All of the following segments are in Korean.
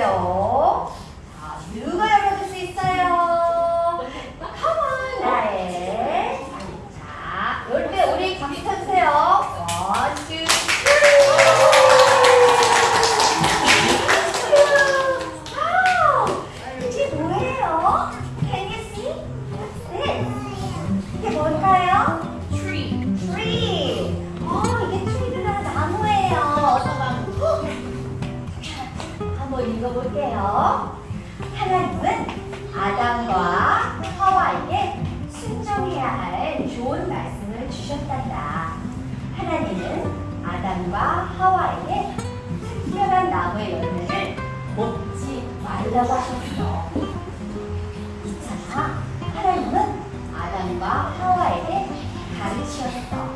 열 읽어볼게요. 하나님은 아담과 하와에게 순종해야 할 좋은 말씀을 주셨단다. 하나님은 아담과 하와에게 특별한 나무의 열매를 먹지 말라고 하셨어. 있잖아. 하나님은 아담과 하와에게 가르치셨어.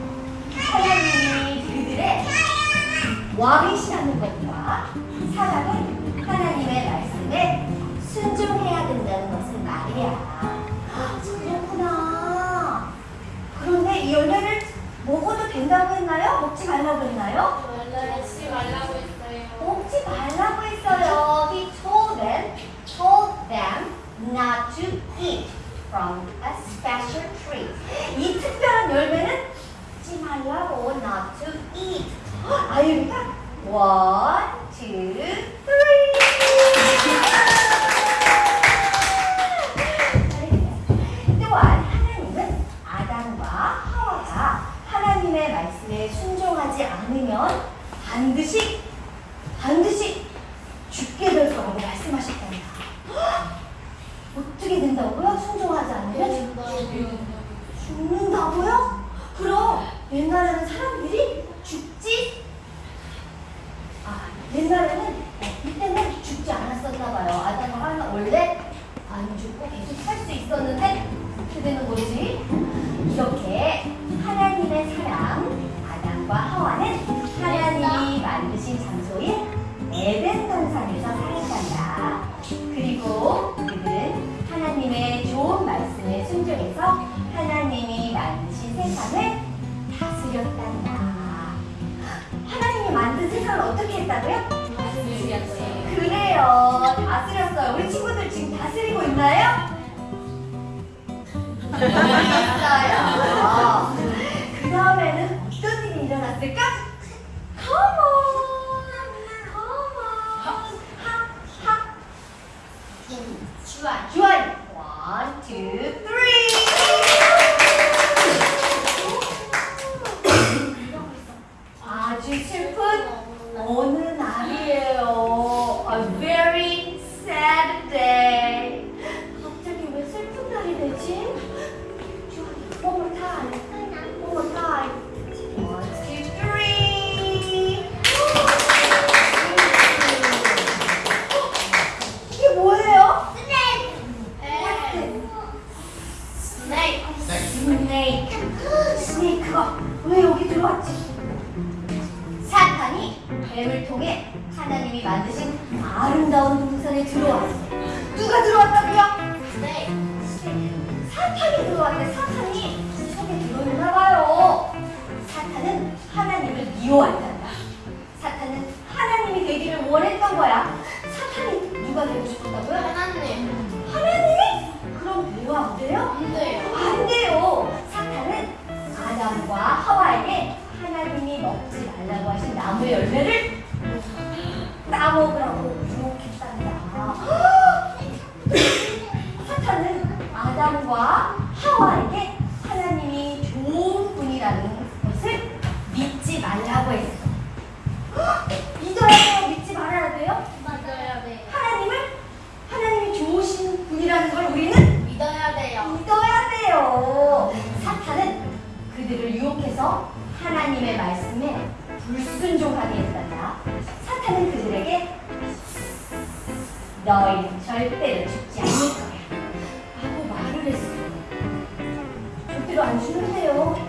하나님이 그들의 왕이시라는 것과 사람은 된다고 했나요? 먹지 말라고 했나요? 먹지 말라고 했어요. 먹지 말라고 했어요. He told them, told them not to eat from a special tree. 이 특별한 열매는 먹지 말라고 not to eat. 아유미가 one, 반드시 반드시 죽게 될 거라고 말씀하셨답니다. 어떻게 된다고요? 순종하지 않으면 죽는다고요? 그럼 옛날에는 사람들이 좋은 말씀에 순종해서 하나님이 만드신 세상을 다스렸단다. 하나님이 만든 세상을 어떻게 했다고요? 그래요. 다스렸어요. 우리 친구들 지금 다스리고 있나요? 있어요. 주한, 주한. One, two, three. 만드신 아름다운 동산에 들어왔어. 누가 들어왔다고요? 네. 사탄이 들어왔는데 사탄이 속에 들어있나 봐요. 사탄은 하나님을 미워한단다. 사탄은 하나님이 되기를 원했던 거야. 사탄이 누가 되고 싶었다고요? 하나님. 하나님? 그럼 돼요 안 돼요? 안 돼요. 안 돼요. 사탄은 아담과 하와에게 하나님이 먹지 말라고 하신 나무의 열매를 아담하고 유혹했답니다. 아, 사탄은 아담과 하와에게 하나님이 좋은 분이라는 것을 믿지 말라고 했어. 아, 믿어야 돼요? 믿지 말아야 돼요? 믿어야 돼요. 하나님을? 하나님이 좋으신 분이라는 걸 우리는? 믿어야 돼요. 믿어야 돼요. 사탄은 그들을 유혹해서 하나님의 말씀에 불순종하게 했어. 다. 사탄은 그들에게 너희는 절대로 죽지 않을 거야. 라고 말을 했어. 절대로 안 죽는데요.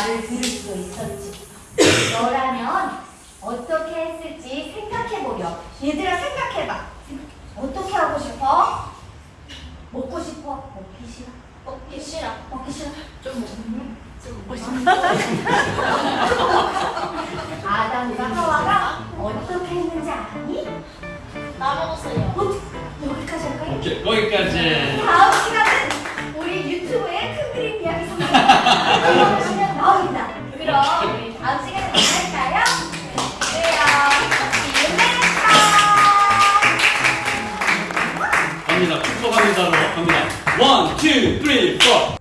말을 들을 수도 있었지. 너라면 어떻게 했을지 생각해보려. 얘들아 생각해봐. 어떻게 하고 싶어? 먹고 싶어? 먹기 싫어? 먹기 싫어. 먹기 싫어? 좀 아담과 하와가 어떻게 했는지 아니? 까먹었어요. 어, 여기까지 할까요? 오케이, 거기까지. 다음 시간은 우리 유튜브에 큰 그림 이야기 나옵니다. 그럼 다음 시간에 만날까요? 그래요. You next time. 갑니다. 축복합니다로 갑니다. One, two, three, four.